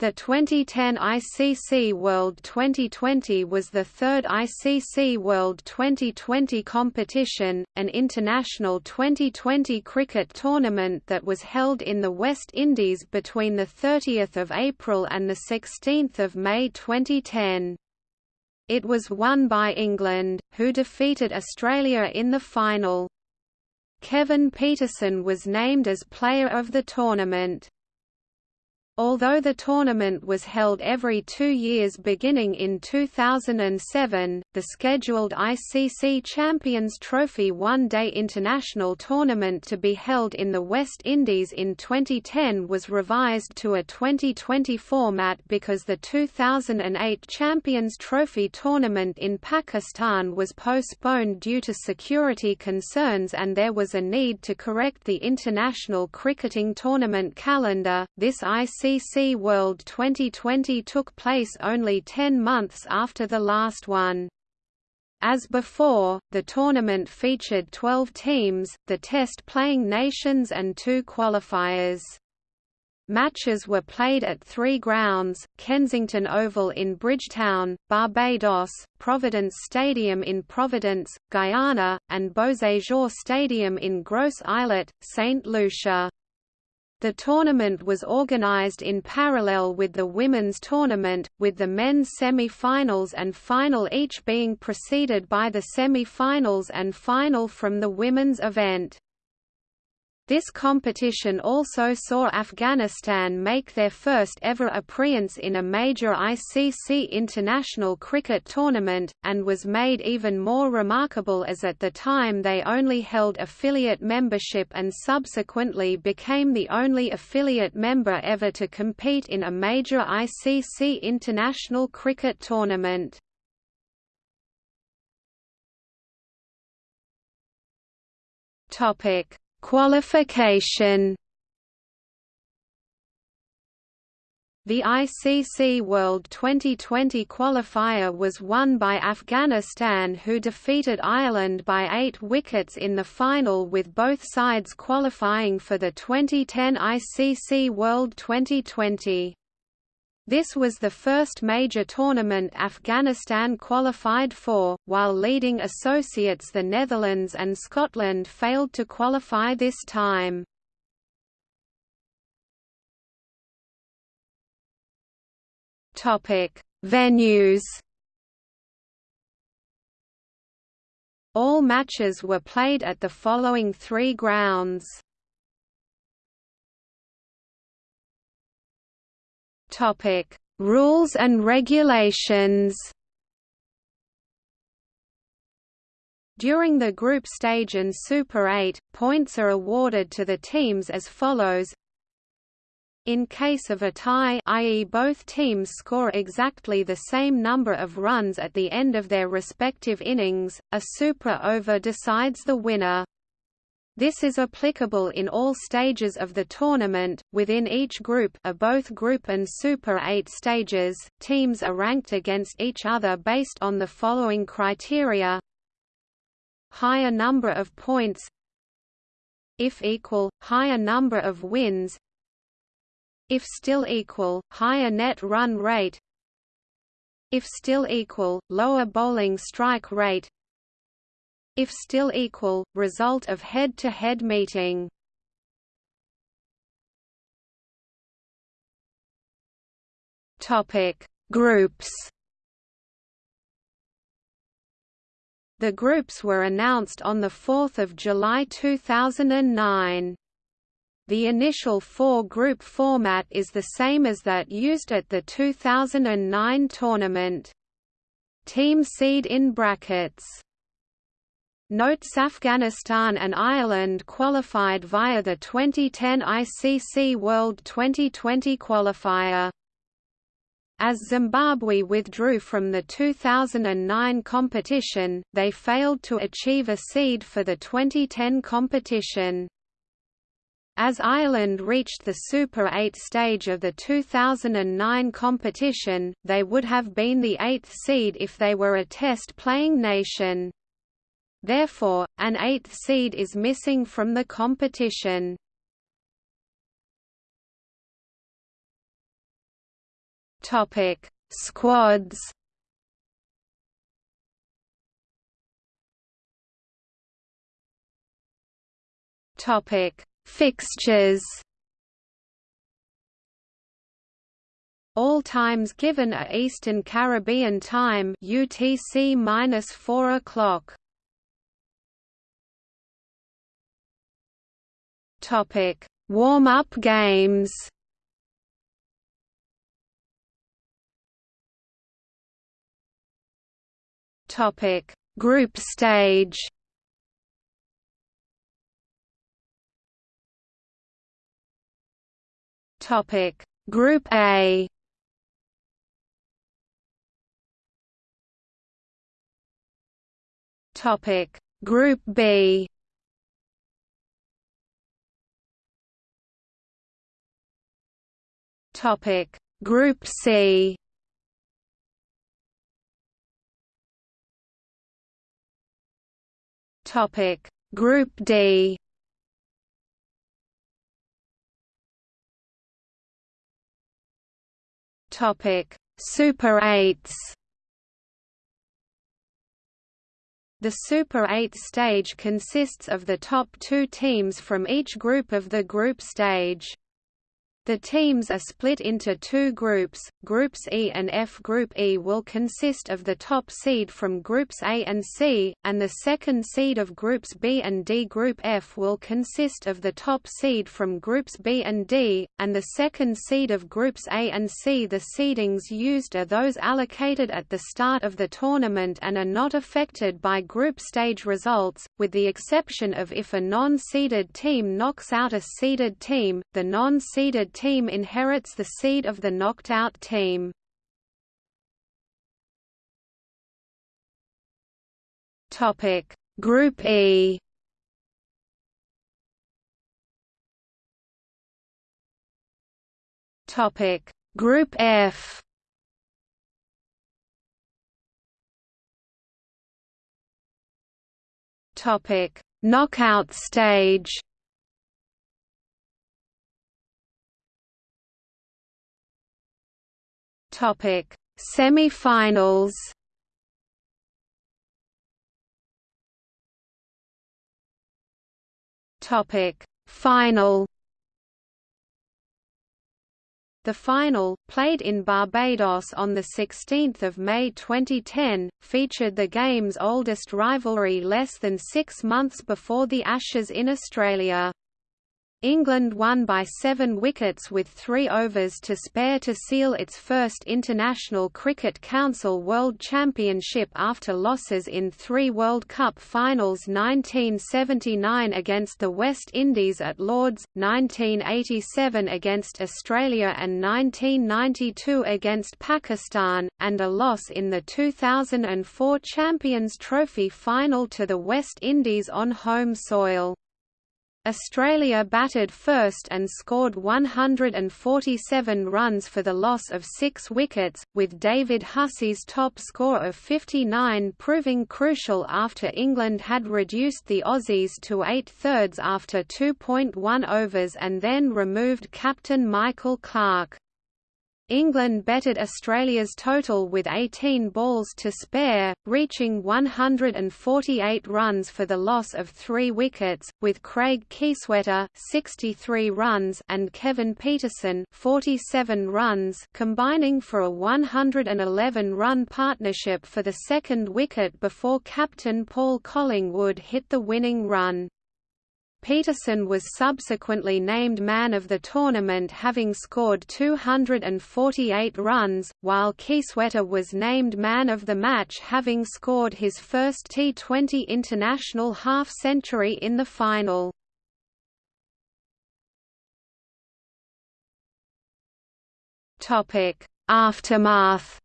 The 2010 ICC World 2020 was the third ICC World 2020 competition, an international 2020 cricket tournament that was held in the West Indies between 30 April and 16 May 2010. It was won by England, who defeated Australia in the final. Kevin Pietersen was named as Player of the Tournament. Although the tournament was held every two years beginning in 2007, the scheduled ICC Champions Trophy one-day international tournament to be held in the West Indies in 2010 was revised to a 2020 format because the 2008 Champions Trophy tournament in Pakistan was postponed due to security concerns and there was a need to correct the international cricketing tournament calendar. This ICC ICC World 2020 took place only 10 months after the last one. As before, the tournament featured 12 teams, the test-playing nations and two qualifiers. Matches were played at three grounds, Kensington Oval in Bridgetown, Barbados, Providence Stadium in Providence, Guyana, and Beausejour Stadium in Gros Islet, St. Lucia. The tournament was organized in parallel with the women's tournament, with the men's semi-finals and final each being preceded by the semi-finals and final from the women's event. This competition also saw Afghanistan make their first ever appearance in a major ICC international cricket tournament, and was made even more remarkable as at the time they only held affiliate membership and subsequently became the only affiliate member ever to compete in a major ICC international cricket tournament. Topic Qualification The ICC World 2020 qualifier was won by Afghanistan who defeated Ireland by eight wickets in the final with both sides qualifying for the 2010 ICC World 2020. This was the first major tournament Afghanistan qualified for, while leading associates the Netherlands and Scotland failed to qualify this time. Venues All matches were played at the following three grounds Topic: Rules and regulations. During the group stage and Super 8, points are awarded to the teams as follows in case of a tie i.e. both teams score exactly the same number of runs at the end of their respective innings, a super over decides the winner. This is applicable in all stages of the tournament. Within each group are both group and Super 8 stages. Teams are ranked against each other based on the following criteria: higher number of points if equal, higher number of wins if still equal, higher net run rate if still equal, lower bowling strike rate if still equal, result of head-to-head -head meeting. Topic: Groups. The groups were announced on the 4th of July 2009. The initial four-group format is the same as that used at the 2009 tournament. Team seed in brackets Notes Afghanistan and Ireland qualified via the 2010 ICC World 2020 qualifier. As Zimbabwe withdrew from the 2009 competition, they failed to achieve a seed for the 2010 competition. As Ireland reached the Super 8 stage of the 2009 competition, they would have been the eighth seed if they were a test-playing nation. Therefore, an eighth seed is missing from the competition. Topic: Squads. Topic: Fixtures. All times given are Eastern Caribbean Time UTC minus four o'clock. Topic: Warm-up games. Topic: Group stage. Topic: Group A. Topic Group B Topic Group C. Topic Group D. Topic Super 8s The Super 8 stage consists of the top two teams from each group of the group stage. The teams are split into two groups, Groups E and F. Group E will consist of the top seed from Groups A and C, and the second seed of Groups B and D. Group F will consist of the top seed from Groups B and D, and the second seed of Groups A and C. The seedings used are those allocated at the start of the tournament and are not affected by group stage results, with the exception of if a non-seeded team knocks out a seeded team, the non-seeded team inherits the seed of the knocked-out team. Topic. Group E. Topic. Group F. Topic. Knockout stage Topic: Semi-finals. Topic: Final. The final, played in Barbados on 16 May 2010, featured the game's oldest rivalry less than six months before the Ashes in Australia. England won by seven wickets with three overs to spare to seal its first International Cricket Council World Championship after losses in three World Cup finals 1979 against the West Indies at Lords, 1987 against Australia and 1992 against Pakistan, and a loss in the 2004 Champions Trophy final to the West Indies on home soil. Australia batted first and scored 147 runs for the loss of six wickets, with David Hussey's top score of 59 proving crucial after England had reduced the Aussies to eight-thirds after 2.1 overs and then removed captain Michael Clarke. England bettered Australia's total with 18 balls to spare, reaching 148 runs for the loss of three wickets, with Craig Kieswetter 63 runs and Kevin Pietersen 47 runs combining for a 111-run partnership for the second wicket before captain Paul Collingwood hit the winning run. Pietersen was subsequently named man of the tournament having scored 248 runs, while Kieswetter was named man of the match having scored his first T20 international half-century in the final. Aftermath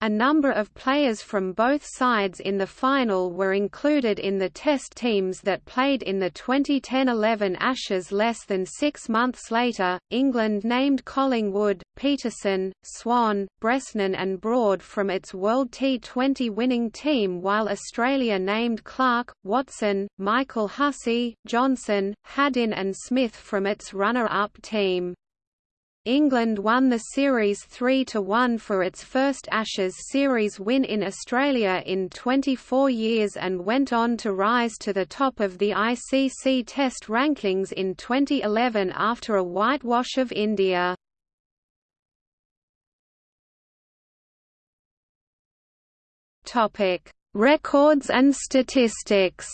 A number of players from both sides in the final were included in the test teams that played in the 2010-11 Ashes less than six months later. England named Collingwood, Pietersen, Swann, Bresnan and Broad from its World T20 winning team while Australia named Clarke, Watson, Michael Hussey, Johnson, Haddin and Smith from its runner-up team. England won the series 3–1 for its first Ashes series win in Australia in 24 years and went on to rise to the top of the ICC Test rankings in 2011 after a whitewash of India. Records and statistics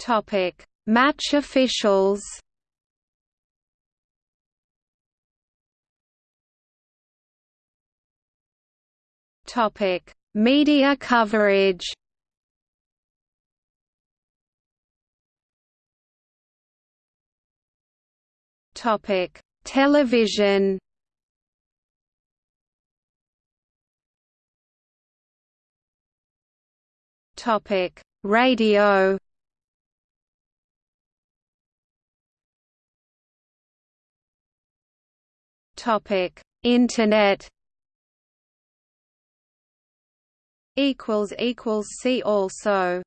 Topic: Match officials. Topic: Media coverage. Topic: Television. Topic: Radio. Topic: Internet. Equals equals see also.